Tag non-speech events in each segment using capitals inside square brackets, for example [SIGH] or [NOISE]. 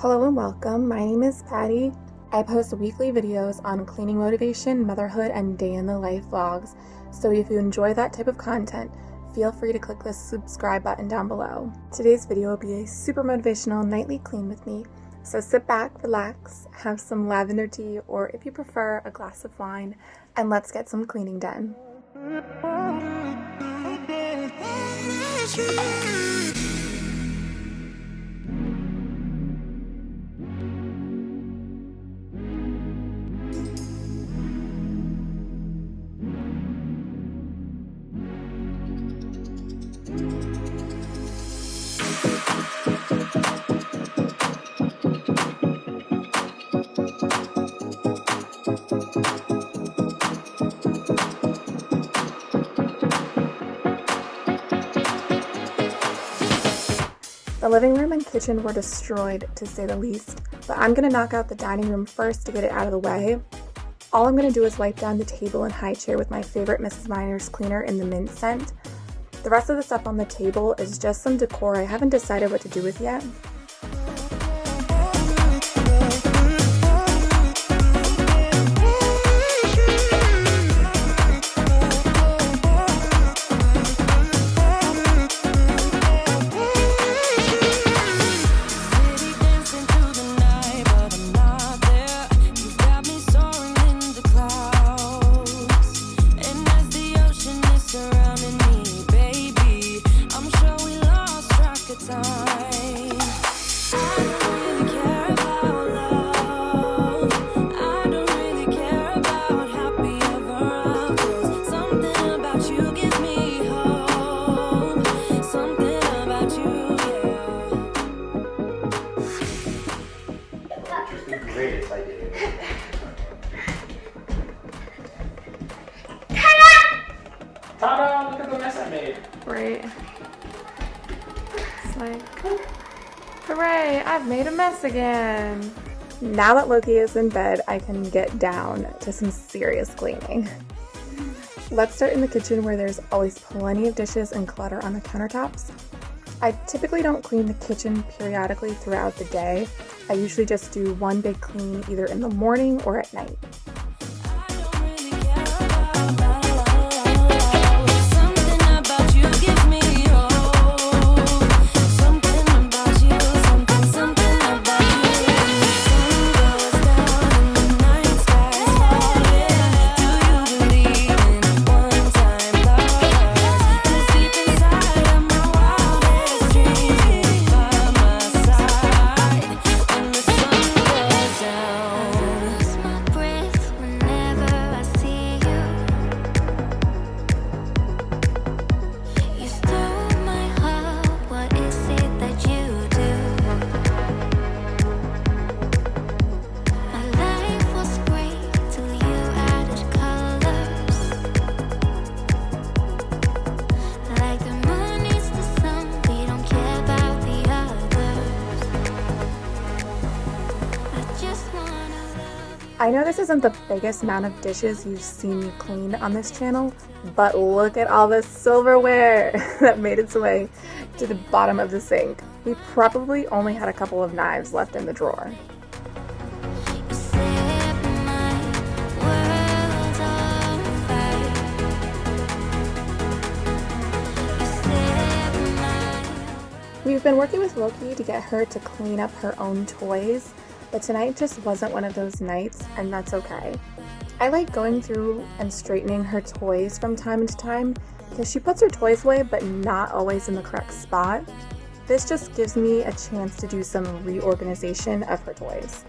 Hello and welcome. My name is Patty. I post weekly videos on cleaning motivation, motherhood, and day in the life vlogs. So if you enjoy that type of content, feel free to click the subscribe button down below. Today's video will be a super motivational nightly clean with me. So sit back, relax, have some lavender tea, or if you prefer, a glass of wine, and let's get some cleaning done. The living room and kitchen were destroyed, to say the least, but I'm gonna knock out the dining room first to get it out of the way. All I'm gonna do is wipe down the table and high chair with my favorite Mrs. Meyer's cleaner in the mint scent. The rest of the stuff on the table is just some decor I haven't decided what to do with yet. Ta-da! Look at the mess I made. Right. Like, hooray, I've made a mess again. Now that Loki is in bed, I can get down to some serious cleaning. Let's start in the kitchen where there's always plenty of dishes and clutter on the countertops. I typically don't clean the kitchen periodically throughout the day. I usually just do one big clean either in the morning or at night. I know this isn't the biggest amount of dishes you've seen me clean on this channel, but look at all the silverware [LAUGHS] that made its way to the bottom of the sink. We probably only had a couple of knives left in the drawer. We've been working with Loki to get her to clean up her own toys, but tonight just wasn't one of those nights, and that's okay. I like going through and straightening her toys from time to time because she puts her toys away but not always in the correct spot. This just gives me a chance to do some reorganization of her toys.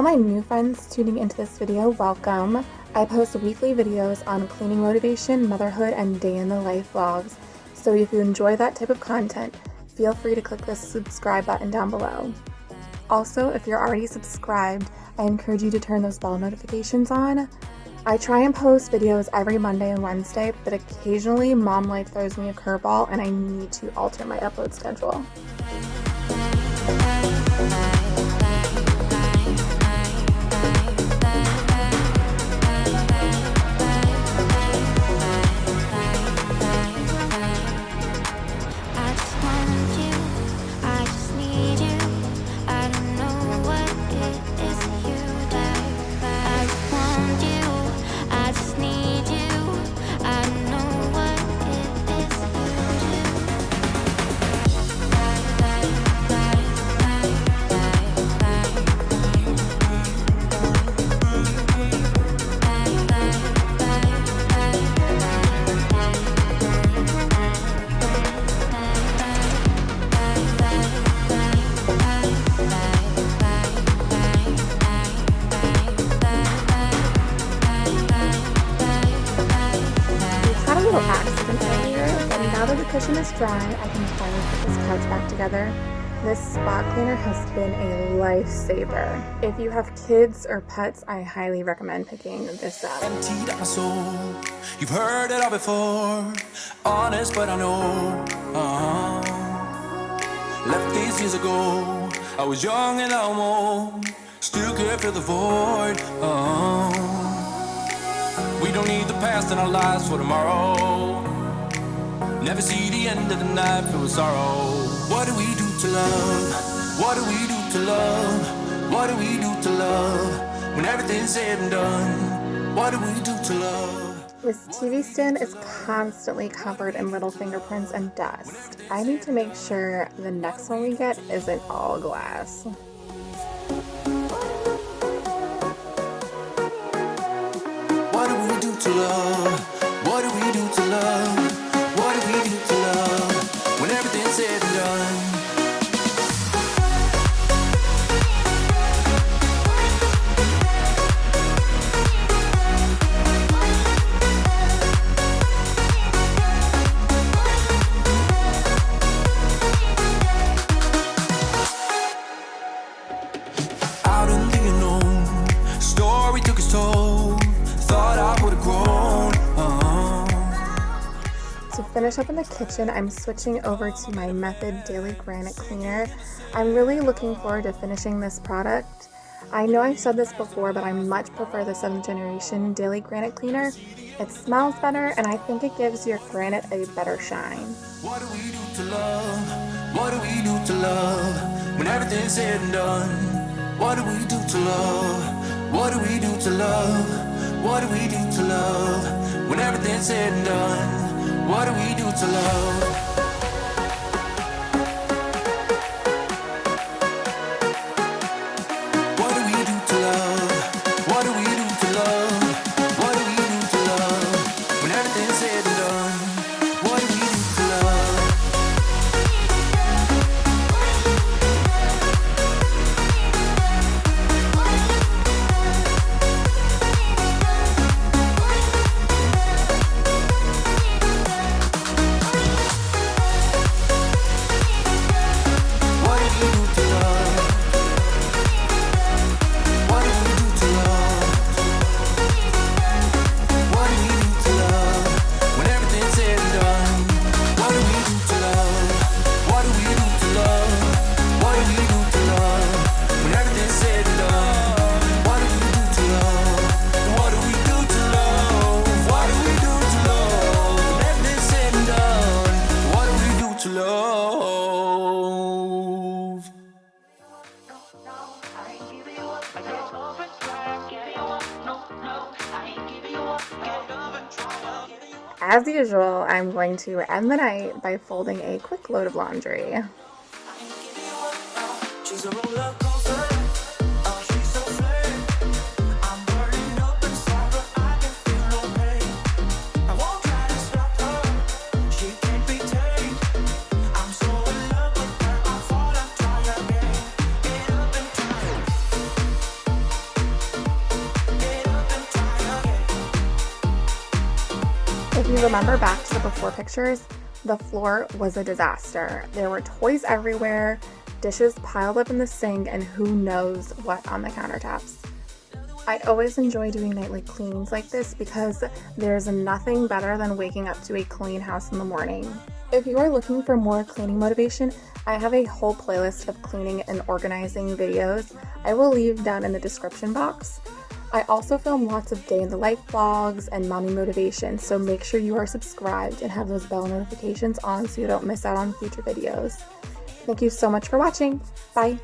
All my new friends tuning into this video, welcome. I post weekly videos on cleaning motivation, motherhood, and day in the life vlogs. So if you enjoy that type of content, feel free to click the subscribe button down below. Also, if you're already subscribed, I encourage you to turn those bell notifications on. I try and post videos every Monday and Wednesday, but occasionally mom life throws me a curveball and I need to alter my upload schedule. Together. This spot cleaner has been a lifesaver. If you have kids or pets, I highly recommend picking this up. Emptied my soul. You've heard it all before. Honest, but I know. Uh -huh. Left these years ago. I was young and almost still could fill the void. Uh -huh. We don't need the past in our lives for tomorrow. Never see the end of the night with sorrow. What do we do to love? What do we do to love? What do we do to love? When everything's said and done, what do we do to love? This TV stand is constantly covered in little fingerprints and dust. I need to make sure the next one we get isn't all glass. What do we do to love? Finish up in the kitchen, I'm switching over to my Method Daily Granite Cleaner. I'm really looking forward to finishing this product. I know I've said this before, but I much prefer the 7th generation Daily Granite Cleaner. It smells better, and I think it gives your granite a better shine. What do we do to love? What do we do to love? When everything's said and done, what do we do to love? What do we do to love? What do we do to love? When everything's said and done, what do we do to love? As usual, I'm going to end the night by folding a quick load of laundry. Remember back to the before pictures, the floor was a disaster. There were toys everywhere, dishes piled up in the sink, and who knows what on the countertops. I always enjoy doing nightly cleans like this because there's nothing better than waking up to a clean house in the morning. If you are looking for more cleaning motivation, I have a whole playlist of cleaning and organizing videos I will leave down in the description box. I also film lots of day in the life vlogs and mommy motivation, so make sure you are subscribed and have those bell notifications on so you don't miss out on future videos. Thank you so much for watching. Bye!